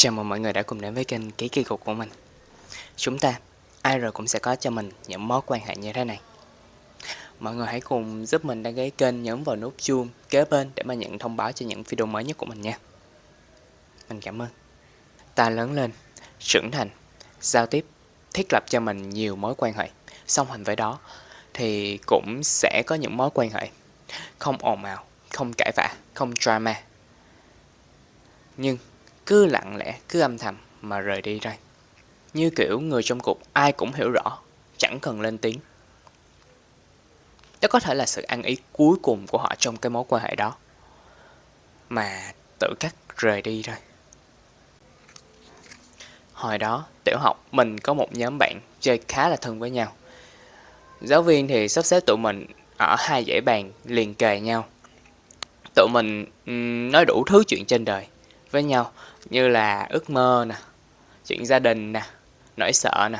Chào mừng mọi người đã cùng đến với kênh Ký Kỳ Cục của mình. Chúng ta, ai rồi cũng sẽ có cho mình những mối quan hệ như thế này. Mọi người hãy cùng giúp mình đăng ký kênh nhấn vào nút chuông kế bên để mà nhận thông báo cho những video mới nhất của mình nha. Mình cảm ơn. Ta lớn lên, trưởng thành, giao tiếp, thiết lập cho mình nhiều mối quan hệ. Song hành với đó thì cũng sẽ có những mối quan hệ Không ồn ào, không cãi vã, không drama. Nhưng cứ lặng lẽ, cứ âm thầm mà rời đi đây. Như kiểu người trong cuộc ai cũng hiểu rõ, chẳng cần lên tiếng. Đó có thể là sự ăn ý cuối cùng của họ trong cái mối quan hệ đó. Mà tự cắt rời đi rồi. Hồi đó, tiểu học, mình có một nhóm bạn chơi khá là thân với nhau. Giáo viên thì sắp xếp tụi mình ở hai dãy bàn liền kề nhau. Tụi mình nói đủ thứ chuyện trên đời với nhau như là ước mơ nè, chuyện gia đình nè, nỗi sợ nè.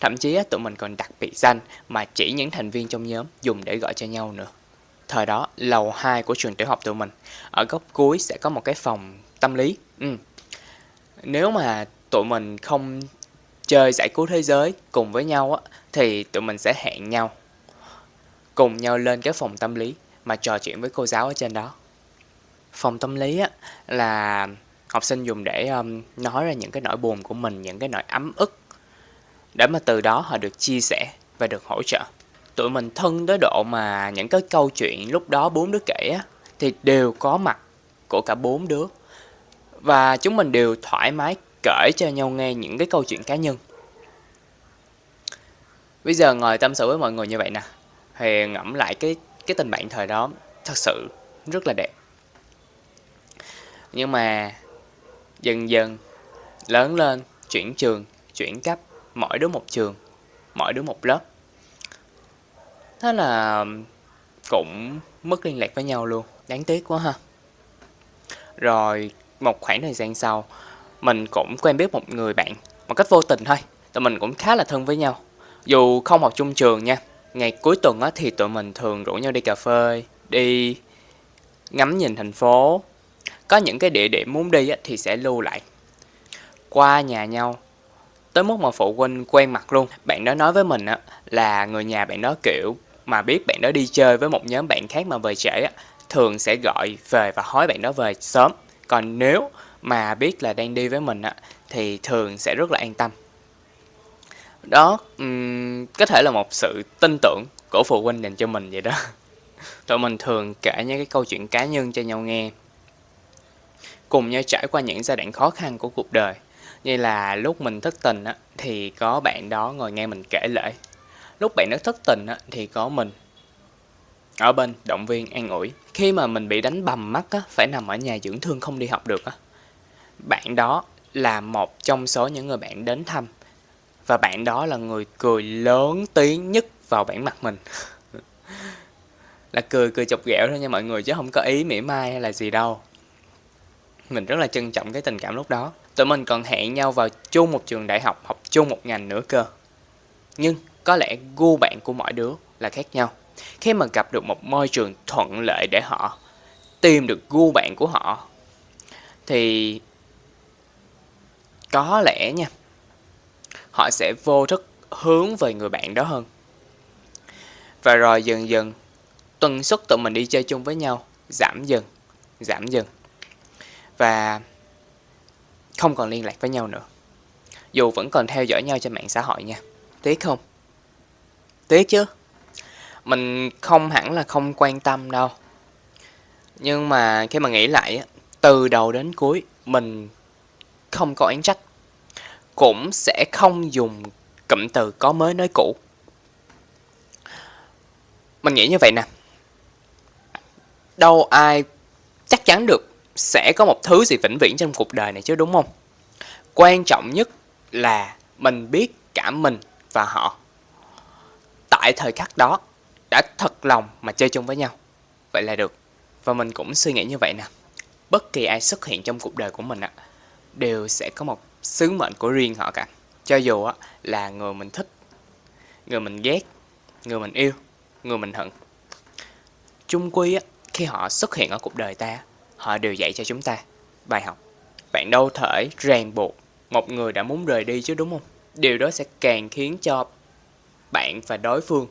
Thậm chí tụi mình còn đặt biệt danh mà chỉ những thành viên trong nhóm dùng để gọi cho nhau nữa. Thời đó, lầu 2 của trường tiểu học tụi mình, ở góc cuối sẽ có một cái phòng tâm lý. Ừ. Nếu mà tụi mình không chơi giải cứu thế giới cùng với nhau á, thì tụi mình sẽ hẹn nhau cùng nhau lên cái phòng tâm lý mà trò chuyện với cô giáo ở trên đó. Phòng tâm lý á, là học sinh dùng để um, nói ra những cái nỗi buồn của mình, những cái nỗi ấm ức để mà từ đó họ được chia sẻ và được hỗ trợ. Tụi mình thân tới độ mà những cái câu chuyện lúc đó bốn đứa kể á, thì đều có mặt của cả bốn đứa. Và chúng mình đều thoải mái kể cho nhau nghe những cái câu chuyện cá nhân. Bây giờ ngồi tâm sự với mọi người như vậy nè, thì ngẫm lại cái cái tình bạn thời đó thật sự rất là đẹp. Nhưng mà dần dần lớn lên, chuyển trường, chuyển cấp, mỗi đứa một trường, mỗi đứa một lớp. Thế là cũng mất liên lạc với nhau luôn, đáng tiếc quá ha. Rồi một khoảng thời gian sau, mình cũng quen biết một người bạn một cách vô tình thôi. Tụi mình cũng khá là thân với nhau. Dù không học chung trường nha. Ngày cuối tuần á, thì tụi mình thường rủ nhau đi cà phê, đi ngắm nhìn thành phố, có những cái địa điểm muốn đi thì sẽ lưu lại. Qua nhà nhau tới mức mà phụ huynh quen mặt luôn. Bạn đó nói với mình là người nhà bạn đó kiểu mà biết bạn đó đi chơi với một nhóm bạn khác mà về trễ thường sẽ gọi về và hỏi bạn đó về sớm. Còn nếu mà biết là đang đi với mình thì thường sẽ rất là an tâm. Đó um, có thể là một sự tin tưởng của phụ huynh dành cho mình vậy đó. Tụi mình thường kể những cái câu chuyện cá nhân cho nhau nghe cùng nhau trải qua những giai đoạn khó khăn của cuộc đời. Như là lúc mình thất tình á, thì có bạn đó ngồi nghe mình kể lễ. Lúc bạn đó thất tình á, thì có mình ở bên động viên an ủi. Khi mà mình bị đánh bầm mắt á, phải nằm ở nhà dưỡng thương không đi học được á. Bạn đó là một trong số những người bạn đến thăm. Và bạn đó là người cười lớn tiếng nhất vào bản mặt mình. là cười cười chọc ghẹo thôi nha mọi người chứ không có ý mỉa mai hay là gì đâu mình rất là trân trọng cái tình cảm lúc đó. Tụi mình còn hẹn nhau vào chung một trường đại học học chung một ngành nữa cơ. Nhưng có lẽ gu bạn của mỗi đứa là khác nhau. Khi mà gặp được một môi trường thuận lợi để họ tìm được gu bạn của họ, thì có lẽ nha, họ sẽ vô thức hướng về người bạn đó hơn. Và rồi dần dần, tần suất tụi mình đi chơi chung với nhau giảm dần giảm dần và không còn liên lạc với nhau nữa. Dù vẫn còn theo dõi nhau trên mạng xã hội nha. Tiếc không? Tiếc chứ. Mình không hẳn là không quan tâm đâu. Nhưng mà khi mà nghĩ lại, từ đầu đến cuối, mình không có oán trách. Cũng sẽ không dùng cụm từ có mới nói cũ. Mình nghĩ như vậy nè. Đâu ai chắc chắn được sẽ có một thứ gì vĩnh viễn trong cuộc đời này chứ đúng không? Quan trọng nhất là mình biết cả mình và họ tại thời khắc đó đã thật lòng mà chơi chung với nhau. Vậy là được. Và mình cũng suy nghĩ như vậy nè. Bất kỳ ai xuất hiện trong cuộc đời của mình ạ, đều sẽ có một sứ mệnh của riêng họ cả. Cho dù á, là người mình thích, người mình ghét, người mình yêu, người mình hận. Chung quy á, khi họ xuất hiện ở cuộc đời ta họ đều dạy cho chúng ta bài học bạn đâu thể ràng buộc một người đã muốn rời đi chứ đúng không? Điều đó sẽ càng khiến cho bạn và đối phương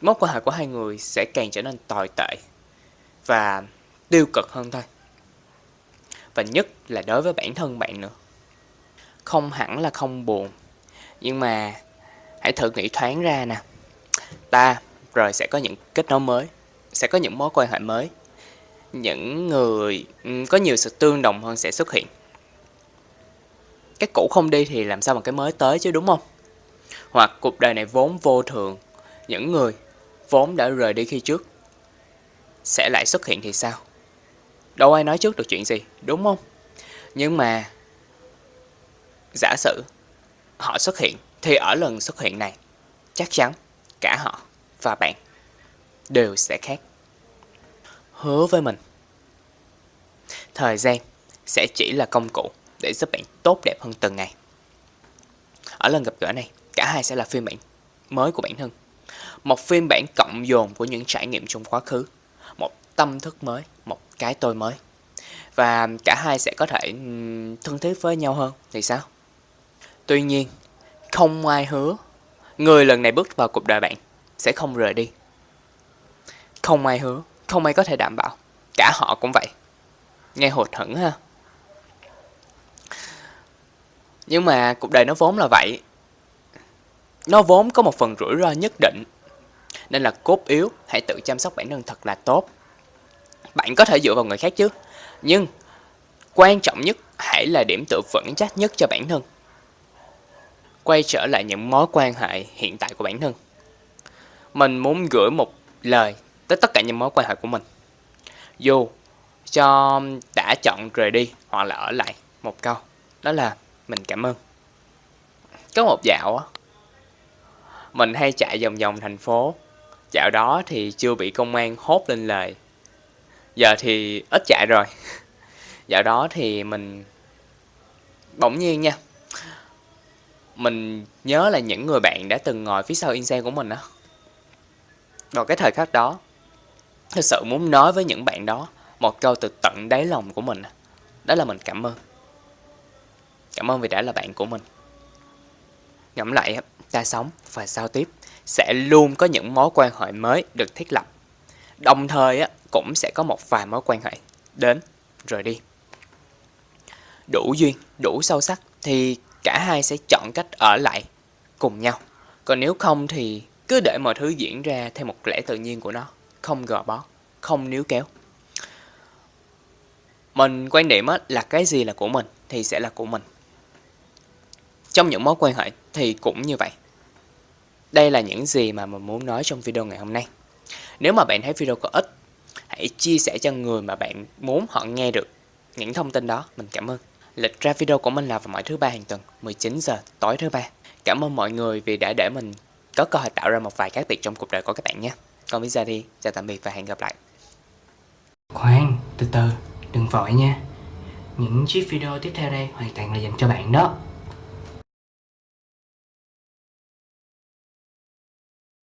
mối quan hệ của hai người sẽ càng trở nên tồi tệ và tiêu cực hơn thôi. Và nhất là đối với bản thân bạn nữa. Không hẳn là không buồn, nhưng mà hãy thử nghĩ thoáng ra nè. Ta rồi sẽ có những kết nối mới, sẽ có những mối quan hệ mới. Những người có nhiều sự tương đồng hơn sẽ xuất hiện. Cái cũ không đi thì làm sao mà cái mới tới chứ đúng không? Hoặc cuộc đời này vốn vô thường, những người vốn đã rời đi khi trước sẽ lại xuất hiện thì sao? Đâu ai nói trước được chuyện gì, đúng không? Nhưng mà giả sử họ xuất hiện thì ở lần xuất hiện này chắc chắn cả họ và bạn đều sẽ khác. Hứa với mình, thời gian sẽ chỉ là công cụ để giúp bạn tốt đẹp hơn từng ngày. Ở lần gặp gỡ này, cả hai sẽ là phiên bản mới của bản thân. Một phiên bản cộng dồn của những trải nghiệm trong quá khứ. Một tâm thức mới, một cái tôi mới. Và cả hai sẽ có thể thân thiết với nhau hơn thì sao? Tuy nhiên, không ai hứa người lần này bước vào cuộc đời bạn sẽ không rời đi. Không ai hứa, không ai có thể đảm bảo. Cả họ cũng vậy. Nghe hụt hẫng ha. Nhưng mà cuộc đời nó vốn là vậy. Nó vốn có một phần rủi ro nhất định. Nên là cốt yếu, hãy tự chăm sóc bản thân thật là tốt. Bạn có thể dựa vào người khác chứ. Nhưng quan trọng nhất hãy là điểm tựa vững chắc nhất cho bản thân. Quay trở lại những mối quan hệ hiện tại của bản thân. Mình muốn gửi một lời tới tất cả những mối quan hệ của mình. Dù cho đã chọn rời đi hoặc là ở lại một câu. Đó là mình cảm ơn. Có một dạo á, mình hay chạy vòng vòng thành phố. Dạo đó thì chưa bị công an hốt lên lời. Giờ thì ít chạy rồi. Dạo đó thì mình bỗng nhiên nha. Mình nhớ là những người bạn đã từng ngồi phía sau in xe của mình á. Vào cái thời khắc đó, thực sự muốn nói với những bạn đó một câu từ tận đáy lòng của mình. Đó là mình cảm ơn. Cảm ơn vì đã là bạn của mình. Ngẫm lại, ta sống và giao tiếp sẽ luôn có những mối quan hệ mới được thiết lập. Đồng thời cũng sẽ có một vài mối quan hệ đến rồi đi. Đủ duyên, đủ sâu sắc thì cả hai sẽ chọn cách ở lại cùng nhau. Còn nếu không thì cứ để mọi thứ diễn ra theo một lẽ tự nhiên của nó, không gò bó, không níu kéo. Mình quan điểm là cái gì là của mình thì sẽ là của mình. Trong những mối quan hệ thì cũng như vậy. Đây là những gì mà mình muốn nói trong video ngày hôm nay. Nếu mà bạn thấy video có ích, hãy chia sẻ cho người mà bạn muốn họ nghe được những thông tin đó. Mình cảm ơn. Lịch ra video của mình là vào mỗi thứ ba hàng tuần, 19 giờ tối thứ ba. Cảm ơn mọi người vì đã để mình có cơ hội tạo ra một vài khác biệt trong cuộc đời của các bạn nhé. Còn bây giờ đi, chào tạm biệt và hẹn gặp lại. Khoan, từ từ, đừng vội nha. Những chiếc video tiếp theo đây hoàn toàn là dành cho bạn đó.